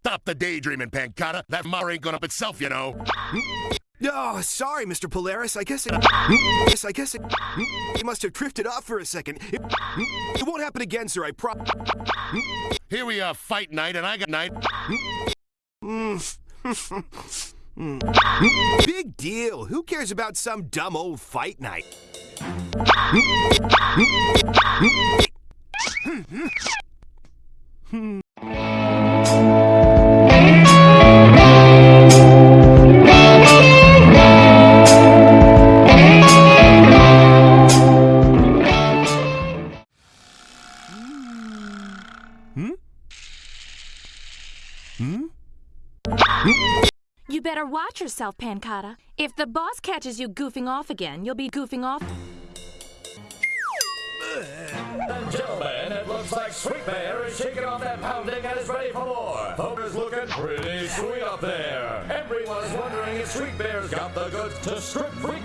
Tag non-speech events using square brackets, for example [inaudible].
Stop the daydreaming, Pancata. That mar ain't gonna up itself, you know. Oh, sorry, Mr. Polaris. I guess it. Yes, I guess it. Must have drifted off for a second. It, it won't happen again, sir. I pro. Here we are, fight night, and I got night. [laughs] Big deal. Who cares about some dumb old fight night? Hmm? Hmm? You better watch yourself, Pancata. If the boss catches you goofing off again, you'll be goofing off. Gentlemen, it looks like Sweet Bear is shaking off that pounding and is ready for more. Looking pretty sweet up there. Wondering if Sweet Bear's got the goods to strip free.